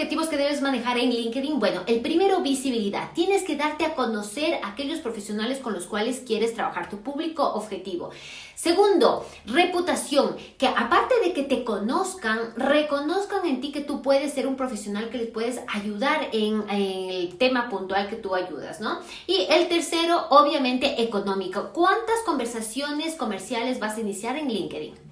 objetivos que debes manejar en LinkedIn? Bueno, el primero, visibilidad. Tienes que darte a conocer a aquellos profesionales con los cuales quieres trabajar, tu público objetivo. Segundo, reputación, que aparte de que te conozcan, reconozcan en ti que tú puedes ser un profesional que les puedes ayudar en, el tema puntual que tú ayudas, ¿no? Y el tercero, obviamente, económico. ¿Cuántas conversaciones comerciales vas a iniciar en LinkedIn?